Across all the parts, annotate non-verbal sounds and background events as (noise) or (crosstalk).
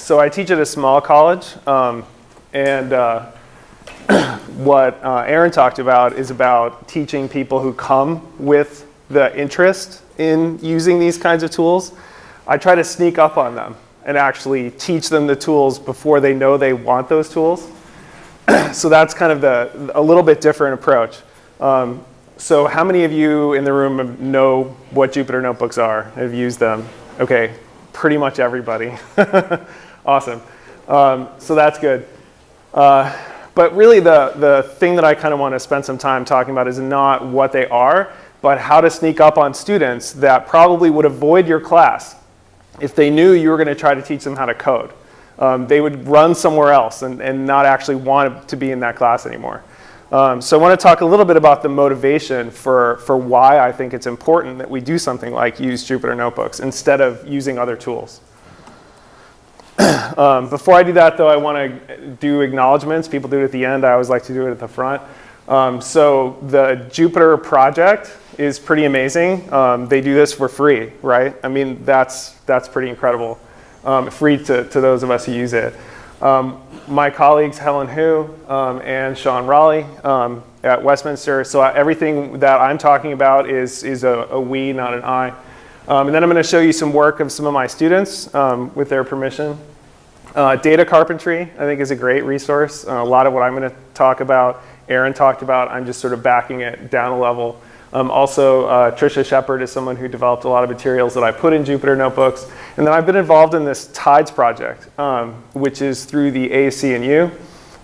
so I teach at a small college, um, and uh, (clears throat) what uh, Aaron talked about is about teaching people who come with the interest in using these kinds of tools. I try to sneak up on them and actually teach them the tools before they know they want those tools. (clears throat) so that's kind of the, a little bit different approach. Um, so how many of you in the room know what Jupyter Notebooks are, have used them? Okay, pretty much everybody. (laughs) awesome. Um, so that's good. Uh, but really the, the thing that I kind of want to spend some time talking about is not what they are, but how to sneak up on students that probably would avoid your class if they knew you were going to try to teach them how to code. Um, they would run somewhere else and, and not actually want to be in that class anymore. Um, so I want to talk a little bit about the motivation for, for why I think it's important that we do something like use Jupyter Notebooks instead of using other tools. (clears throat) um, before I do that, though, I want to do acknowledgments. People do it at the end. I always like to do it at the front. Um, so the Jupyter project is pretty amazing. Um, they do this for free, right? I mean, that's, that's pretty incredible. Um, free to, to those of us who use it. Um, my colleagues Helen Hu um, and Sean Raleigh at Westminster. So everything that I'm talking about is, is a, a we, not an I. Um, and then I'm going to show you some work of some of my students um, with their permission. Uh, data carpentry, I think, is a great resource. Uh, a lot of what I'm going to talk about, Aaron talked about. I'm just sort of backing it down a level. Um, also, uh, Trisha Shepard is someone who developed a lot of materials that I put in Jupyter Notebooks. And then I've been involved in this TIDES project, um, which is through the AAC&U.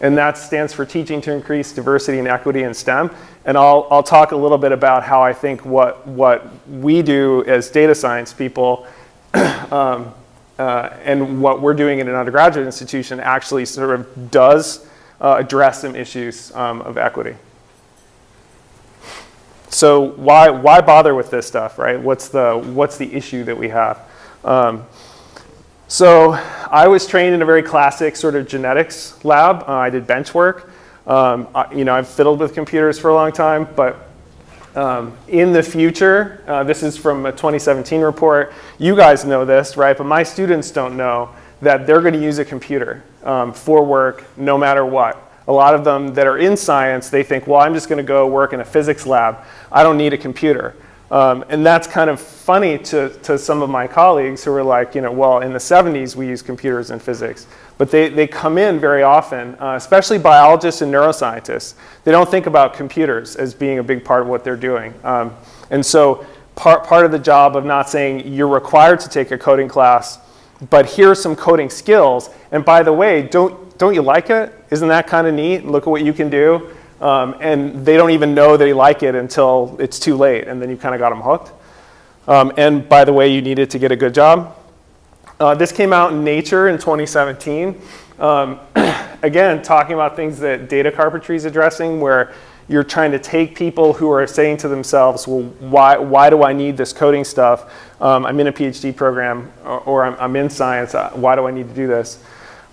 And that stands for Teaching to Increase Diversity and Equity in STEM. And I'll, I'll talk a little bit about how I think what, what we do as data science people (clears throat) um, uh, and what we're doing in an undergraduate institution actually sort of does uh, address some issues um, of equity. So why, why bother with this stuff, right? What's the, what's the issue that we have? Um, so I was trained in a very classic sort of genetics lab. Uh, I did bench work. Um, I, you know, I've fiddled with computers for a long time, but um, in the future, uh, this is from a 2017 report, you guys know this, right? But my students don't know that they're going to use a computer um, for work no matter what a lot of them that are in science, they think, well, I'm just going to go work in a physics lab. I don't need a computer. Um, and that's kind of funny to, to some of my colleagues who are like, you know, well, in the 70s we used computers in physics. But they, they come in very often, uh, especially biologists and neuroscientists. They don't think about computers as being a big part of what they're doing. Um, and so part, part of the job of not saying you're required to take a coding class, but here are some coding skills. And by the way, don't, don't you like it? Isn't that kind of neat? Look at what you can do. Um, and they don't even know they like it until it's too late, and then you kind of got them hooked. Um, and by the way, you needed to get a good job. Uh, this came out in Nature in 2017. Um, (clears throat) again, talking about things that data carpentry is addressing, where you're trying to take people who are saying to themselves, well, why, why do I need this coding stuff? Um, I'm in a PhD program, or, or I'm, I'm, in science. Uh, why do I need to do this?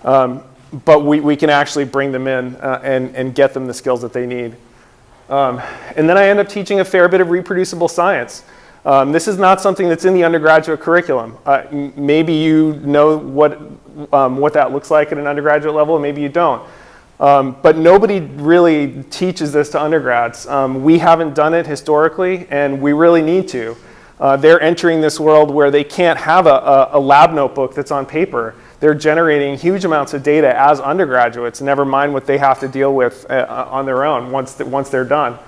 Um, but we, we can actually bring them in uh, and, and get them the skills that they need. Um, and then I end up teaching a fair bit of reproducible science. Um, this is not something that's in the undergraduate curriculum. Uh, maybe you know what, um, what that looks like at an undergraduate level, maybe you don't. Um, but nobody really teaches this to undergrads. Um, we haven't done it historically, and we really need to. Uh, they're entering this world where they can't have a, a, a lab notebook that's on paper they're generating huge amounts of data as undergraduates, never mind what they have to deal with uh, uh on their own once, once they're done.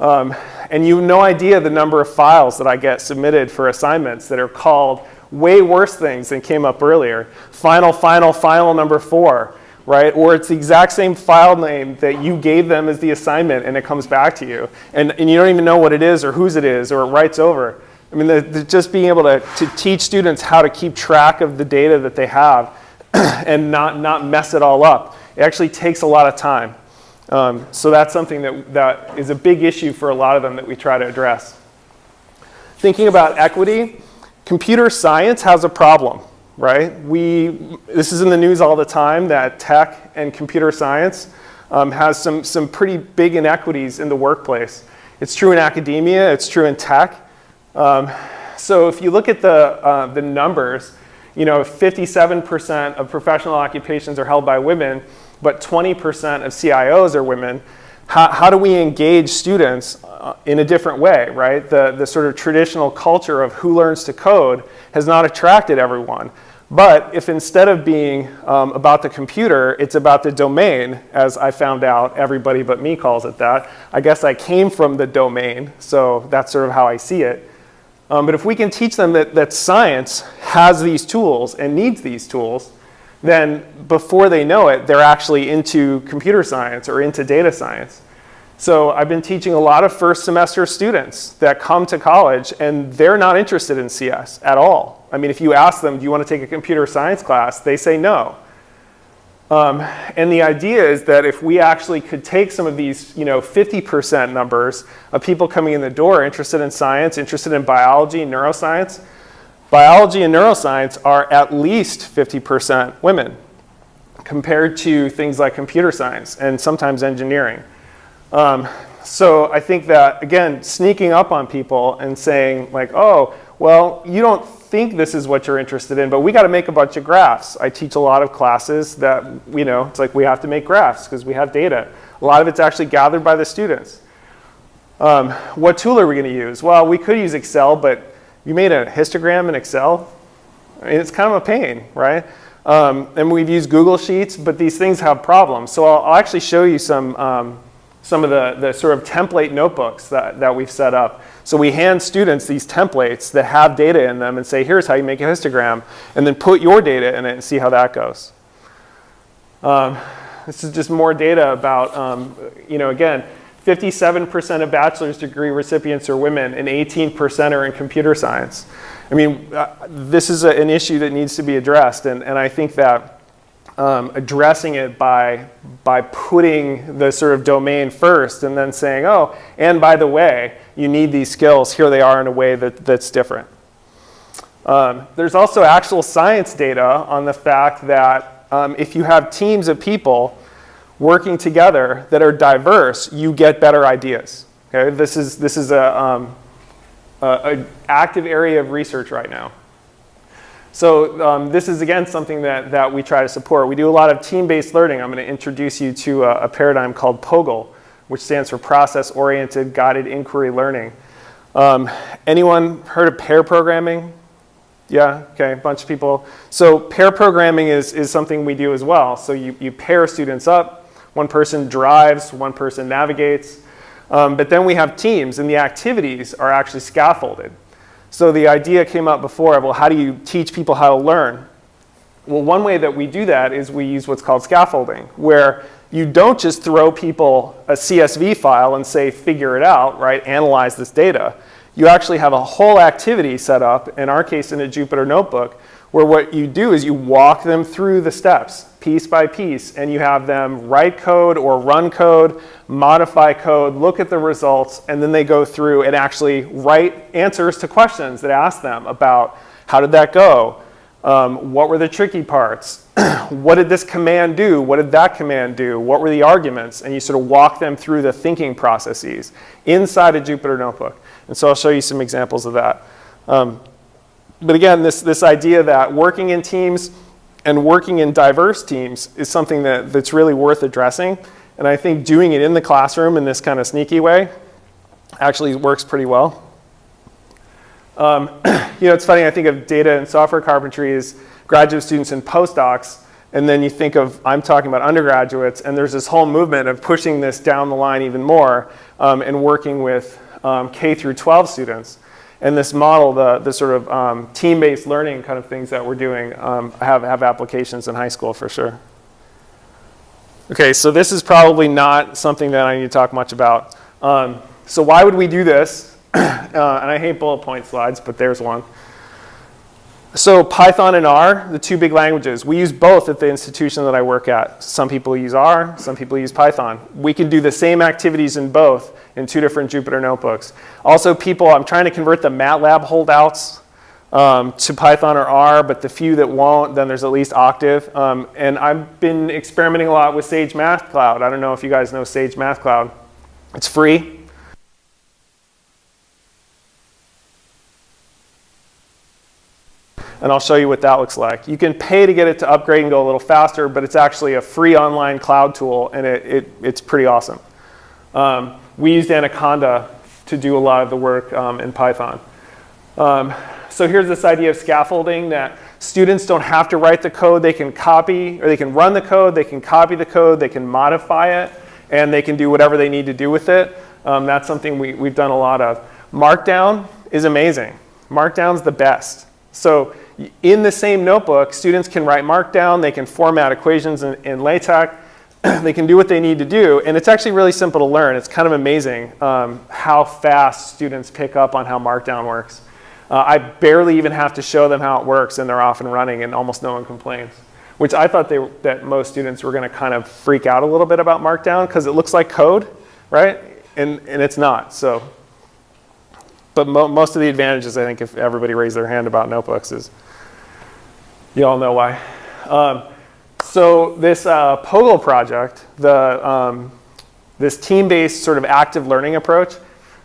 Um, and you have no idea the number of files that I get submitted for assignments that are called way worse things than came up earlier. Final, final, final number four, right? Or it's the exact same file name that you gave them as the assignment and it comes back to you. And, and you don't even know what it is or whose it is or it writes over. I mean, the, the, just being able to, to teach students how to keep track of the data that they have (clears throat) and not, not mess it all up, it actually takes a lot of time. Um, so that's something that, that is a big issue for a lot of them that we try to address. Thinking about equity, computer science has a problem, right? We, this is in the news all the time that tech and computer science um, has some, some pretty big inequities in the workplace. It's true in academia, it's true in tech. Um, so if you look at the, uh, the numbers, you know, 57% of professional occupations are held by women, but 20% of CIOs are women, how, how do we engage students uh, in a different way, right? The, the sort of traditional culture of who learns to code has not attracted everyone. But if instead of being um, about the computer, it's about the domain, as I found out, everybody but me calls it that. I guess I came from the domain, so that's sort of how I see it. Um, but if we can teach them that, that science has these tools and needs these tools, then before they know it, they're actually into computer science or into data science. So I've been teaching a lot of first semester students that come to college and they're not interested in CS at all. I mean, if you ask them, do you want to take a computer science class? They say no. Um, and the idea is that if we actually could take some of these, you know, 50% numbers of people coming in the door interested in science, interested in biology, neuroscience, biology and neuroscience are at least 50% women compared to things like computer science and sometimes engineering. Um, so I think that, again, sneaking up on people and saying like, oh, well, you don't think this is what you're interested in, but we got to make a bunch of graphs. I teach a lot of classes that, you know, it's like we have to make graphs because we have data. A lot of it's actually gathered by the students. Um, what tool are we going to use? Well, we could use Excel, but you made a histogram in Excel? Mean, it's kind of a pain, right? Um, and we've used Google Sheets, but these things have problems. So I'll, I'll actually show you some um, some of the, the sort of template notebooks that, that we've set up. So we hand students these templates that have data in them and say, here's how you make a histogram, and then put your data in it and see how that goes. Um, this is just more data about, um, you know, again, 57% of bachelor's degree recipients are women and 18% are in computer science. I mean, uh, this is a, an issue that needs to be addressed, and, and I think that um, addressing it by, by putting the sort of domain first and then saying, oh, and by the way, you need these skills. Here they are in a way that, that's different. Um, there's also actual science data on the fact that um, if you have teams of people working together that are diverse, you get better ideas. Okay? This is, this is a, um, a, a active area of research right now. So um, this is, again, something that, that we try to support. We do a lot of team-based learning. I'm going to introduce you to a, a, paradigm called POGIL, which stands for Process-Oriented Guided Inquiry Learning. Um, anyone heard of pair programming? Yeah, okay, a bunch of people. So pair programming is, is something we do as well. So you, you pair students up. One person drives, one person navigates. Um, but then we have teams, and the activities are actually scaffolded. So the idea came up before, of well, how do you teach people how to learn? Well, one way that we do that is we use what's called scaffolding, where you don't just throw people a CSV file and say, figure it out, right, analyze this data. You actually have a whole activity set up, in our case in a Jupyter notebook, where what you do is you walk them through the steps piece by piece and you have them write code or run code, modify code, look at the results, and then they go through and actually write answers to questions that ask them about how did that go? Um, what were the tricky parts? (clears throat) what did this command do? What did that command do? What were the arguments? And you sort of walk them through the thinking processes inside a Jupyter notebook. And so I'll show you some examples of that. Um, but again, this, this idea that working in teams and working in diverse teams is something that, that's really worth addressing. And I think doing it in the classroom in this kind of sneaky way actually works pretty well. Um, (clears throat) you know, it's funny, I think of data and software carpentry as graduate students and postdocs, and then you think of, I'm talking about undergraduates, and there's this whole movement of pushing this down the line even more um, and working with um, K through 12 students. And this model, the, the sort of um, team-based learning kind of things that we're doing um, have, have applications in high school for sure. Okay, so this is probably not something that I need to talk much about. Um, so why would we do this? (clears throat) uh, and I hate bullet point slides, but there's one. So Python and R, the two big languages, we use both at the institution that I work at. Some people use R, some people use Python. We can do the same activities in both in two different Jupyter notebooks. Also people, I'm trying to convert the MATLAB holdouts um, to Python or R, but the few that won't, then there's at least Octave. Um, and I've been experimenting a lot with Sage Math Cloud. I don't know if you guys know Sage Math Cloud. It's free. And I'll show you what that looks like. You can pay to get it to upgrade and go a little faster, but it's actually a free online cloud tool, and it, it it's pretty awesome. Um, we used Anaconda to do a lot of the work um, in Python. Um, so here's this idea of scaffolding that students don't have to write the code. They can copy, or they can run the code, they can copy the code, they can modify it, and they can do whatever they need to do with it. Um, that's something we, we've done a lot of. Markdown is amazing. Markdown's the best. So in the same notebook, students can write Markdown, they can format equations in, in LaTeX, (clears throat) they can do what they need to do, and it's actually really simple to learn. It's kind of amazing um, how fast students pick up on how Markdown works. Uh, I barely even have to show them how it works, and they're off and running, and almost no one complains. Which I thought they, that most students were going to kind of freak out a little bit about Markdown because it looks like code, right? And, and it's not. So, but mo most of the advantages, I think, if everybody raised their hand about notebooks, is you all know why. Um, so this uh, POGIL project, the, um, this team-based sort of active learning approach,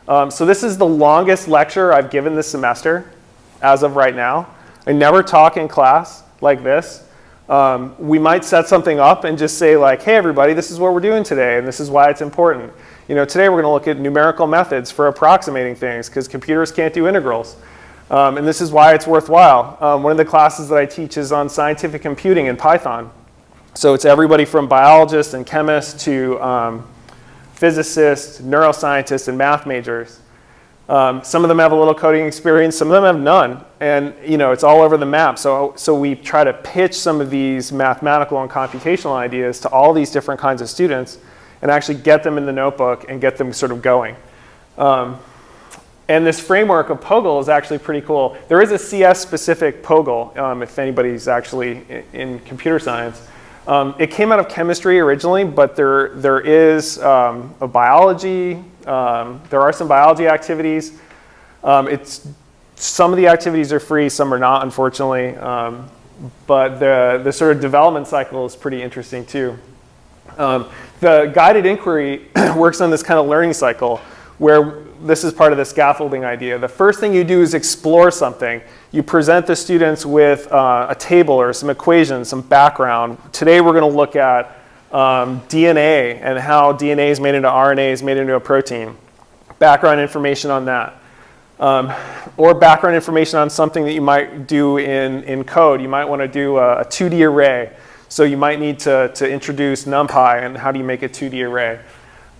um, so this is the longest lecture I've given this semester as of right now. I never talk in class like this. Um, we might set something up and just say like, hey everybody, this is what we're doing today and this is why it's important. You know, today we're going to look at numerical methods for approximating things because computers can't do integrals. Um, and this is why it's worthwhile. Um, one of the classes that I teach is on scientific computing in Python. So it's everybody from biologists and chemists to um, physicists, neuroscientists, and math majors. Um, some of them have a little coding experience, some of them have none, and you know it's all over the map. So, so we try to pitch some of these mathematical and computational ideas to all these different kinds of students, and actually get them in the notebook and get them sort of going. Um, and this framework of POGIL is actually pretty cool. There is a CS-specific POGIL, um, if anybody's actually in, in computer science. Um, it came out of chemistry originally, but there, there is um, a biology, um, there are some biology activities. Um, it's, some of the activities are free, some are not, unfortunately. Um, but the, the sort of development cycle is pretty interesting too. The guided inquiry (clears throat) works on this kind of learning cycle where this is part of the scaffolding idea. The first thing you do is explore something. You present the students with uh, a table or some equations, some background. Today we're going to look at um, DNA and how DNA is made into RNA is made into a protein. Background information on that. Um, or background information on something that you might do in, in code. You might want to do a, a 2D array. So you might need to, to introduce NumPy and how do you make a 2D array.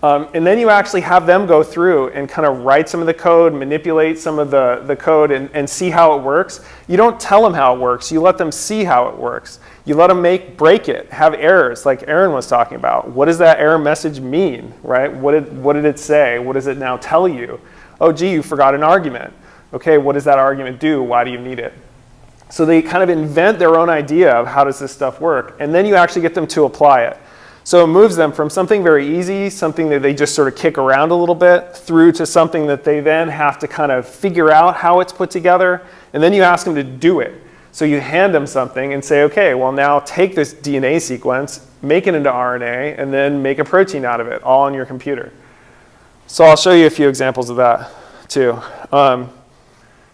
Um, and then you actually have them go through and kind of write some of the code, manipulate some of the, the code, and, and see how it works. You don't tell them how it works. You let them see how it works. You let them make break it, have errors, like Aaron was talking about. What does that error message mean, right? What did, what did it say? What does it now tell you? Oh, gee, you forgot an argument. Okay, what does that argument do? Why do you need it? So they kind of invent their own idea of how does this stuff work, and then you actually get them to apply it. So it moves them from something very easy, something that they just sort of kick around a little bit, through to something that they then have to kind of figure out how it's put together. And then you ask them to do it. So you hand them something and say, okay, well now take this DNA sequence, make it into RNA, and then make a protein out of it, all on your computer. So I'll show you a few examples of that too. Um,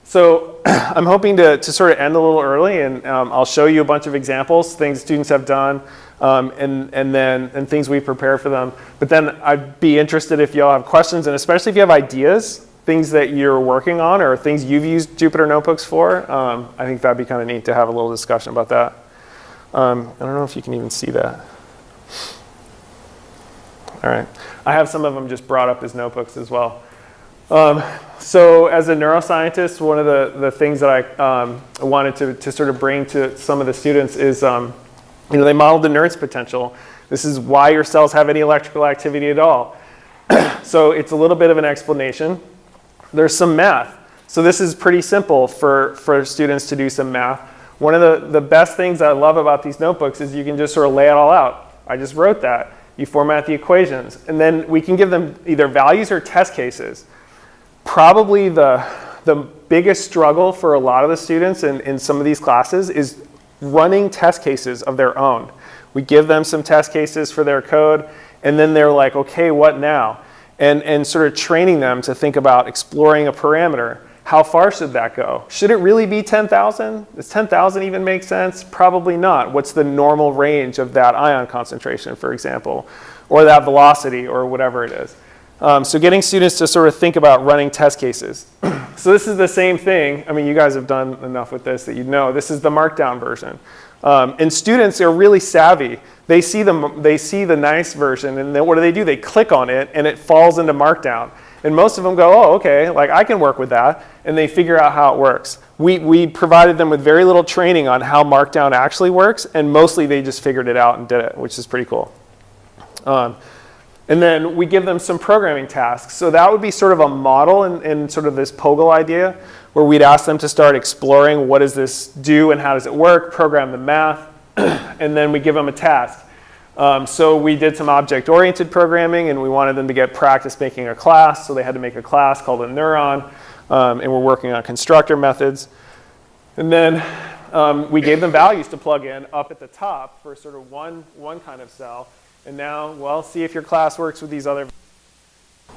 so (clears throat) I'm hoping to, to sort of end a little early and um, I'll show you a bunch of examples, things students have done um, and, and then and things we prepare for them. But then I'd be interested if y'all have questions, and especially if you have ideas, things that you're working on or things you've used Jupyter Notebooks for. Um, I think that'd be kind of neat to have a little discussion about that. Um, I don't know if you can even see that. All right. I have some of them just brought up as notebooks as well. Um, so as a neuroscientist, one of the, the things that I um, wanted to, to sort of bring to some of the students is um, you know, they modeled the Nernst potential. This is why your cells have any electrical activity at all. (clears throat) so it's a little bit of an explanation. There's some math. So this is pretty simple for, for students to do some math. One of the, the best things I love about these notebooks is you can just sort of lay it all out. I just wrote that. You format the equations. And then we can give them either values or test cases. Probably the, the biggest struggle for a lot of the students in, in some of these classes is running test cases of their own. We give them some test cases for their code, and then they're like, okay, what now? And, and sort of training them to think about exploring a parameter. how far should that go? Should it really be 10,000? Does 10,000 even make sense? Probably not. What's the normal range of that ion concentration, for example, or that velocity, or whatever it is? Um, so getting students to sort of think about running test cases. (clears throat) so this is the same thing. I mean, you guys have done enough with this that you know. This is the markdown version. Um, and students are really savvy. They see, the, they see the nice version, and then what do they do? They click on it, and it falls into markdown. And most of them go, oh, okay, like I can work with that. And they figure out how it works. We, we provided them with very little training on how Markdown actually works. And mostly they just figured it out and did it, which is pretty cool. Um, and then we give them some programming tasks. So that would be sort of a model in, in sort of this POGIL idea, where we'd ask them to start exploring what does this do and how does it work, program the math, (clears throat) and then we give them a task. Um, so we did some object-oriented programming, and we wanted them to get practice making a class. So they had to make a class called a neuron, um, and we're working on constructor methods. And then um, we gave them values to plug in up at the top for sort of one, one kind of cell. And now, well, see if your class works with these other.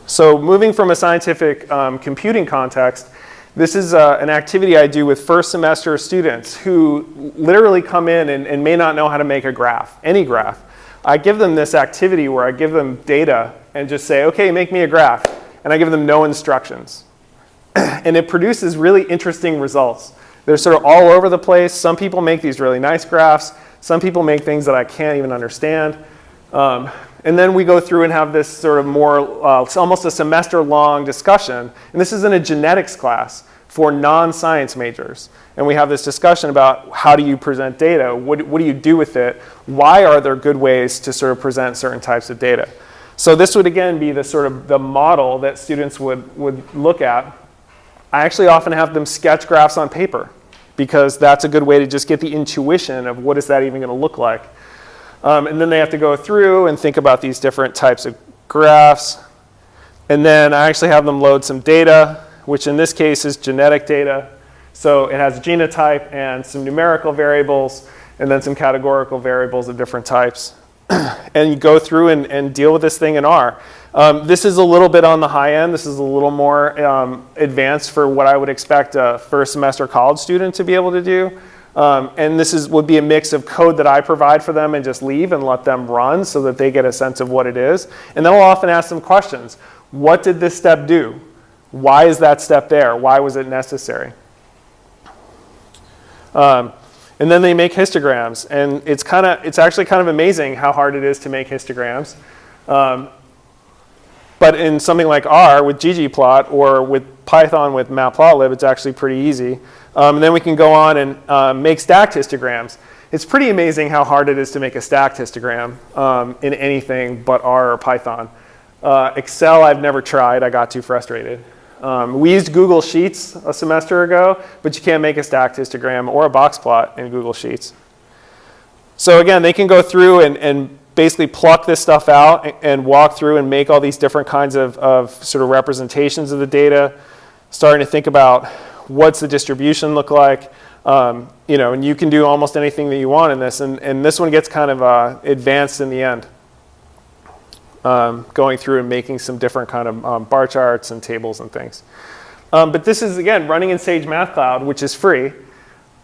So moving from a scientific um, computing context, this is uh, an activity I do with first semester students who literally come in and, and may not know how to make a graph, any graph. I give them this activity where I give them data and just say, okay, make me a graph. And I give them no instructions. (clears throat) and it produces really interesting results. They're sort of all over the place. Some people make these really nice graphs. Some people make things that I can't even understand. Um, and then we go through and have this sort of more, uh, almost a semester long discussion. And this is in a genetics class for non-science majors. And we have this discussion about how do you present data? What, what do you do with it? Why are there good ways to sort of present certain types of data? So this would again be the sort of the model that students would, would look at. I actually often have them sketch graphs on paper because that's a good way to just get the intuition of what is that even going to look like. Um, and then they have to go through and think about these different types of graphs. And then I actually have them load some data, which in this case is genetic data. So it has a genotype and some numerical variables and then some categorical variables of different types. (clears throat) and you go through and, and, deal with this thing in R. Um, this is a little bit on the high end. This is a little more um, advanced for what I would expect a first semester college student to be able to do. Um, and this is, would be a mix of code that I provide for them and just leave and let them run so that they get a sense of what it is. And then I'll often ask them questions. What did this step do? Why is that step there? Why was it necessary? Um, and then they make histograms. And it's, kinda, it's actually kind of amazing how hard it is to make histograms. Um, but in something like R with ggplot or with Python with matplotlib, it's actually pretty easy. Um, and then we can go on and uh, make stacked histograms. It's pretty amazing how hard it is to make a stacked histogram um, in anything but R or Python. Uh, Excel I've never tried. I got too frustrated. Um, we used Google Sheets a semester ago, but you can't make a stacked histogram or a box plot in Google Sheets. So again, they can go through and, and basically pluck this stuff out and, and, walk through and make all these different kinds of, of sort of representations of the data, starting to think about what's the distribution look like, um, you know, and you can do almost anything that you want in this. And, and this one gets kind of uh, advanced in the end um, going through and making some different kind of um, bar charts and tables and things. Um, but this is, again, running in Sage Math Cloud, which is free.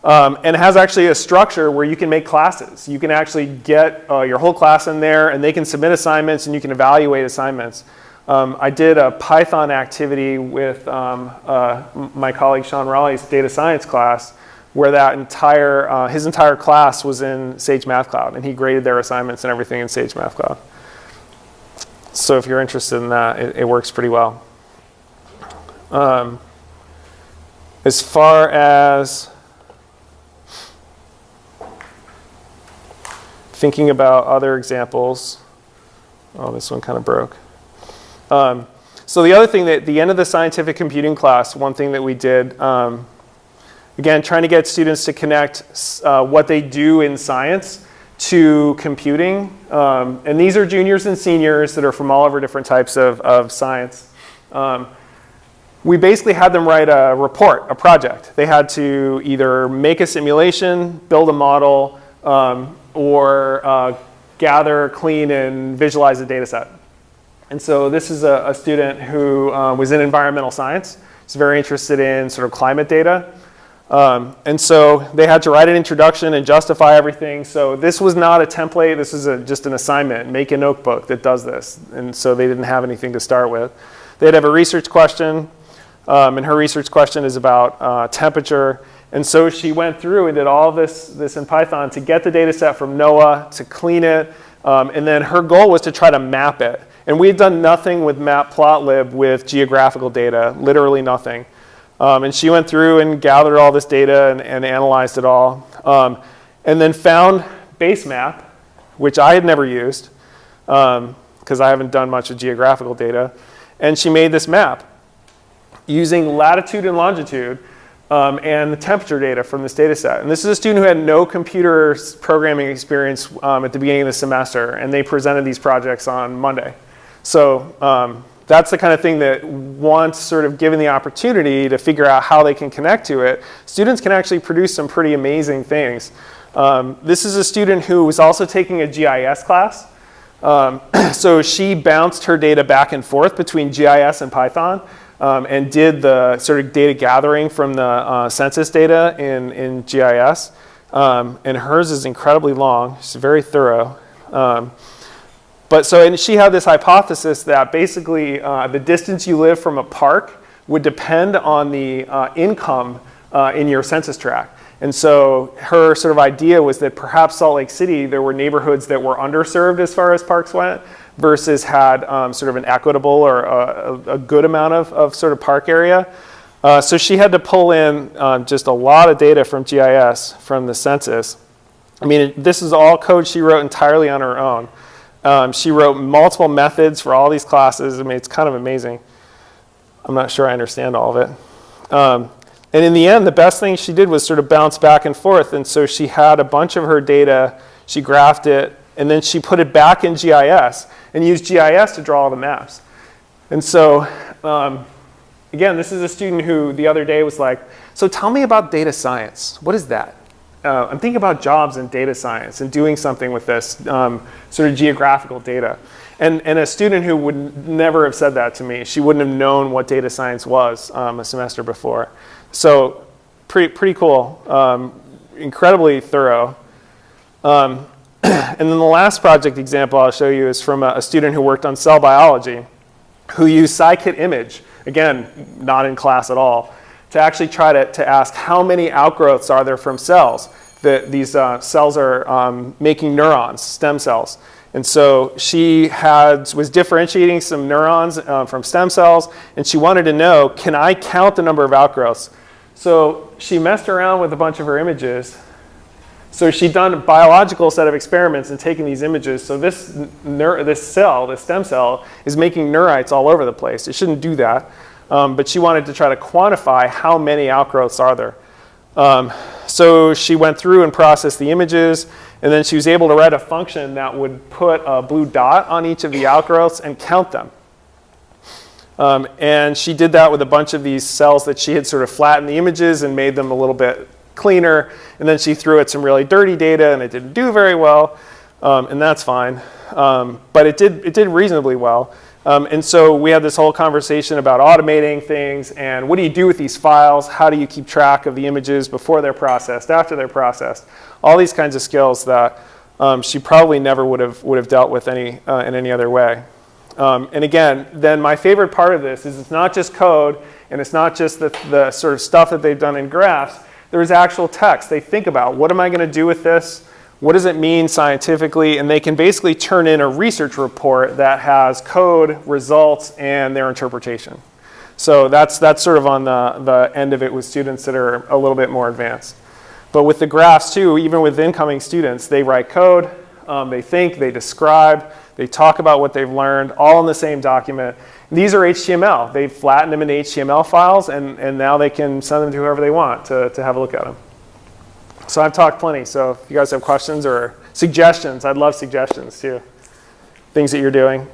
Um, and has actually a structure where you can make classes. You can actually get uh, your whole class in there, and they can submit assignments, and you can evaluate assignments. Um, I did a Python activity with um, uh, my colleague Sean Raleigh's data science class, where that entire, uh, his entire class was in Sage Math Cloud, and he graded their assignments and everything in Sage Math Cloud. So if you're interested in that, it, it works pretty well. Um, as far as thinking about other examples, oh, this one kind of broke. Um, so the other thing that at the end of the scientific computing class, one thing that we did, um, again, trying to get students to connect uh, what they do in science to computing. Um, and these are juniors and seniors that are from all over different types of, of science. Um, we basically had them write a report, a project. They had to either make a simulation, build a model, um, or uh, gather, clean, and visualize a data set. And so this is a, a student who uh, was in environmental science. He's very interested in sort of climate data. Um, and so they had to write an introduction and justify everything. So this was not a template. This is a, just an assignment. Make a notebook that does this. And so they didn't have anything to start with. They'd have a research question. Um, and her research question is about uh, temperature. And so she went through and did all this, this in Python to get the data set from NOAA, to clean it. Um, and then her goal was to try to map it. And we had done nothing with matplotlib with geographical data, literally nothing. Um, and she went through and gathered all this data and, and analyzed it all. Um, and then found basemap, which I had never used because um, I haven't done much with geographical data. And she made this map using latitude and longitude um, and the temperature data from this data set. And this is a student who had no computer programming experience um, at the beginning of the semester, and they presented these projects on Monday. So um, that's the kind of thing that once sort of given the opportunity to figure out how they can connect to it, students can actually produce some pretty amazing things. Um, this is a student who was also taking a GIS class. Um, (clears throat) so she bounced her data back and forth between GIS and Python um, and did the sort of data gathering from the uh, census data in, in GIS. Um, and hers is incredibly long. She's very thorough. But so, and she had this hypothesis that basically uh, the distance you live from a park would depend on the uh, income uh, in your census tract. And so her sort of idea was that perhaps Salt Lake City, there were neighborhoods that were underserved as far as parks went versus had um, sort of an equitable or a, a, good amount of, of sort of park area. Uh, so she had to pull in um, just a lot of data from GIS from the census. I mean, this is all code she wrote entirely on her own. Um, she wrote multiple methods for all these classes. I mean, it's kind of amazing. I'm not sure I understand all of it. Um, and in the end, the best thing she did was sort of bounce back and forth. And so she had a bunch of her data, she graphed it, and then she put it back in GIS and used GIS to draw all the maps. And so, um, again, this is a student who the other day was like, so tell me about data science. What is that? Uh, I'm thinking about jobs in data science and doing something with this um, sort of geographical data. And, and a student who would never have said that to me, she wouldn't have known what data science was um, a semester before. So pretty, pretty cool, um, incredibly thorough. Um, (clears throat) and then the last project example I'll show you is from a, a student who worked on cell biology, who used scikit-image, again, not in class at all, to actually try to, to ask how many outgrowths are there from cells. That these uh, cells are um, making neurons, stem cells. And so she had, was differentiating some neurons uh, from stem cells, and she wanted to know, can I count the number of outgrowths? So she messed around with a bunch of her images. So she'd done a biological set of experiments and taken these images. So this, this cell, this stem cell, is making neurites all over the place. It shouldn't do that um, but she wanted to try to quantify how many outgrowths are there. Um, so she went through and processed the images, and then she was able to write a function that would put a blue dot on each of the outgrowths and count them. Um, and she did that with a bunch of these cells that she had sort of flattened the images and made them a little bit cleaner. And then she threw it some really dirty data, and it didn't do very well, um, and that's fine. Um, but it did, it did reasonably well. Um, and so we had this whole conversation about automating things and what do you do with these files? How do you keep track of the images before they're processed, after they're processed? All these kinds of skills that um, she probably never would have, would have dealt with any, uh, in any other way. Um, and again, then my favorite part of this is it's not just code and it's not just the, the sort of stuff that they've done in graphs. There's actual text. They think about what am I going to do with this? what does it mean scientifically, and they can basically turn in a research report that has code, results, and their interpretation. So that's, that's sort of on the, the end of it with students that are a little bit more advanced. But with the graphs too, even with incoming students, they write code, um, they think, they describe, they talk about what they've learned, all in the same document. These are HTML. They've flattened them into HTML files, and, and now they can send them to whoever they want to, to have a look at them. So I've talked plenty. So if you guys have questions or suggestions, I'd love suggestions too. Things that you're doing.